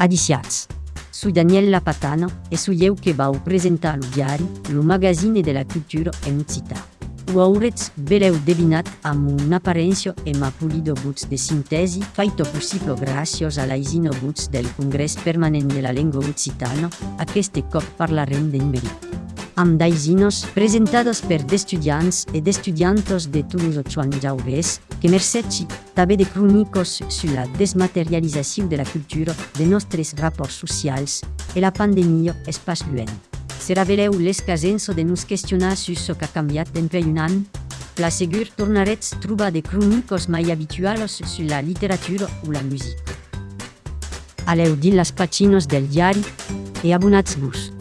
a Su Daniela Patano e su Euchebau presenta Lughiari, lo magazine della cultura e musica. Waurez beleu devinat am un apparenzio e ma pulido buts de sintesi faito possibile gracios all'aisino buts del congresso permanente della lingua occitana, a queste cop parlarem in verità. Amb daisinos presentados per d'estudiants e d'estudiantos de Toulouse Chuan Jaurès, que mercetxi també de cronicos sur la desmaterialització de la cultura de nostres rapports socials e la pandèmia pas lluent. Se reveleu l'escasenso de nos questionar sur ce qu'a canviat d'entre un an? La segur tornarets trobar de cronicos mai habituals sur la literatura o la musica. Aleu din las pacinos del diari e abonats-vos.